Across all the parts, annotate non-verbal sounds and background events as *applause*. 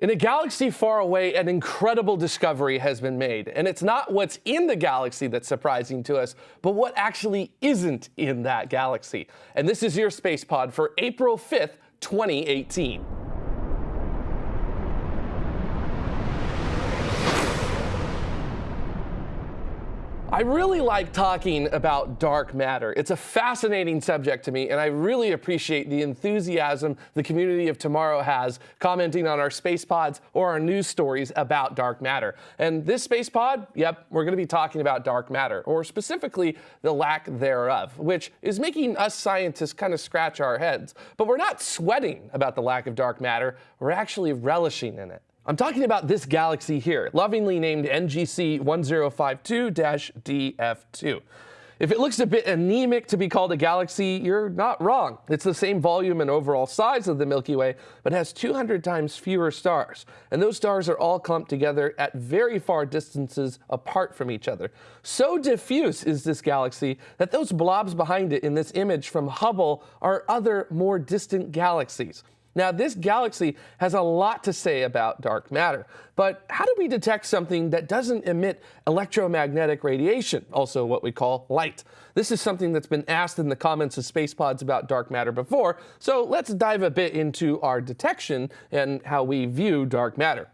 In a galaxy far away, an incredible discovery has been made. And it's not what's in the galaxy that's surprising to us, but what actually isn't in that galaxy. And this is your Space Pod for April 5th, 2018. I really like talking about dark matter. It's a fascinating subject to me, and I really appreciate the enthusiasm the community of tomorrow has commenting on our space pods or our news stories about dark matter. And this space pod, yep, we're going to be talking about dark matter, or specifically the lack thereof, which is making us scientists kind of scratch our heads. But we're not sweating about the lack of dark matter, we're actually relishing in it. I'm talking about this galaxy here, lovingly named NGC 1052-DF2. If it looks a bit anemic to be called a galaxy, you're not wrong. It's the same volume and overall size of the Milky Way, but has 200 times fewer stars. And those stars are all clumped together at very far distances apart from each other. So diffuse is this galaxy that those blobs behind it in this image from Hubble are other more distant galaxies. Now, this galaxy has a lot to say about dark matter, but how do we detect something that doesn't emit electromagnetic radiation, also what we call light? This is something that's been asked in the comments of space pods about dark matter before, so let's dive a bit into our detection and how we view dark matter.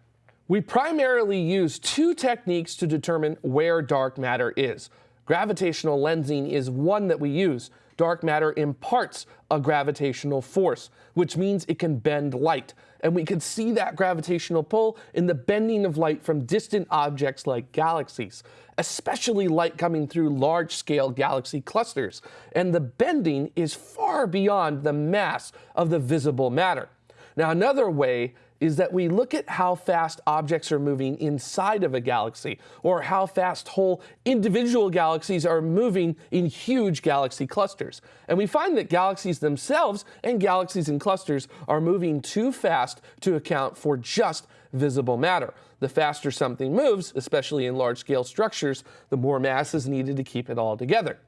We primarily use two techniques to determine where dark matter is. Gravitational lensing is one that we use dark matter imparts a gravitational force, which means it can bend light. And we can see that gravitational pull in the bending of light from distant objects like galaxies, especially light coming through large-scale galaxy clusters. And the bending is far beyond the mass of the visible matter. Now, another way is that we look at how fast objects are moving inside of a galaxy, or how fast whole individual galaxies are moving in huge galaxy clusters. And we find that galaxies themselves and galaxies in clusters are moving too fast to account for just visible matter. The faster something moves, especially in large-scale structures, the more mass is needed to keep it all together.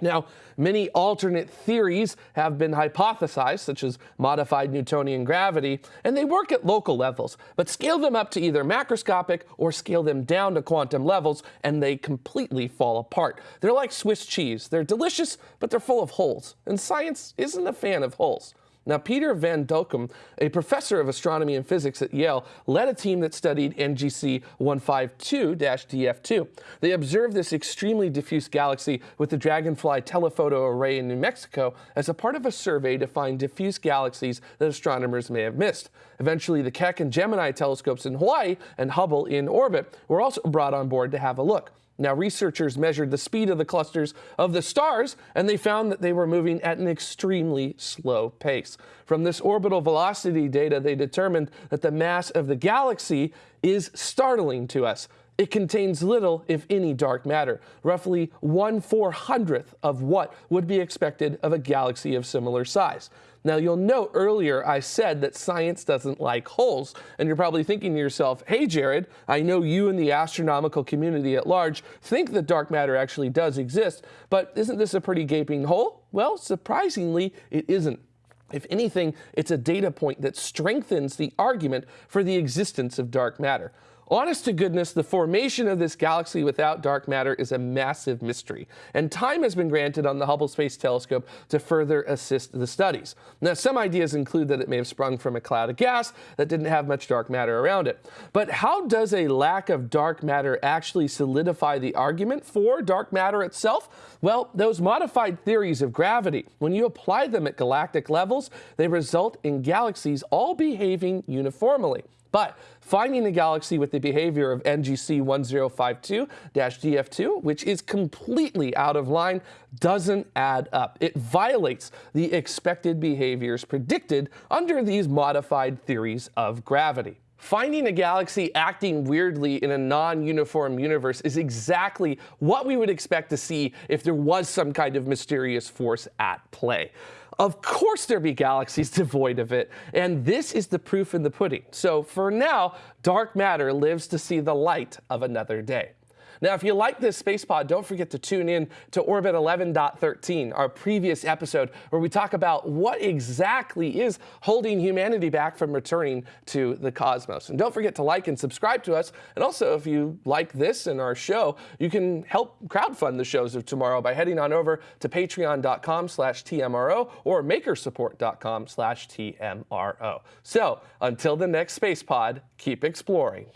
Now, many alternate theories have been hypothesized, such as modified Newtonian gravity, and they work at local levels, but scale them up to either macroscopic or scale them down to quantum levels, and they completely fall apart. They're like Swiss cheese. They're delicious, but they're full of holes, and science isn't a fan of holes. Now, Peter Van Dokkum, a professor of astronomy and physics at Yale, led a team that studied NGC 1052-DF2. They observed this extremely diffuse galaxy with the Dragonfly telephoto array in New Mexico as a part of a survey to find diffuse galaxies that astronomers may have missed. Eventually, the Keck and Gemini telescopes in Hawaii and Hubble in orbit were also brought on board to have a look. Now, researchers measured the speed of the clusters of the stars, and they found that they were moving at an extremely slow pace. From this orbital velocity data, they determined that the mass of the galaxy is startling to us. It contains little, if any, dark matter, roughly one four hundredth of what would be expected of a galaxy of similar size. Now, you'll note earlier I said that science doesn't like holes, and you're probably thinking to yourself, hey, Jared, I know you and the astronomical community at large think that dark matter actually does exist, but isn't this a pretty gaping hole? Well, surprisingly, it isn't. If anything, it's a data point that strengthens the argument for the existence of dark matter. Honest to goodness, the formation of this galaxy without dark matter is a massive mystery, and time has been granted on the Hubble Space Telescope to further assist the studies. Now, some ideas include that it may have sprung from a cloud of gas that didn't have much dark matter around it. But how does a lack of dark matter actually solidify the argument for dark matter itself? Well, those modified theories of gravity, when you apply them at galactic levels, they result in galaxies all behaving uniformly. But finding a galaxy with the behavior of NGC 1052-DF2, which is completely out of line, doesn't add up. It violates the expected behaviors predicted under these modified theories of gravity. Finding a galaxy acting weirdly in a non-uniform universe is exactly what we would expect to see if there was some kind of mysterious force at play. Of course there be galaxies *laughs* devoid of it, and this is the proof in the pudding. So for now, dark matter lives to see the light of another day. Now, if you like this space pod, don't forget to tune in to Orbit 11.13, our previous episode, where we talk about what exactly is holding humanity back from returning to the cosmos. And don't forget to like and subscribe to us. And also, if you like this and our show, you can help crowdfund the shows of tomorrow by heading on over to patreon.com slash TMRO or makersupport.com slash TMRO. So until the next space pod, keep exploring.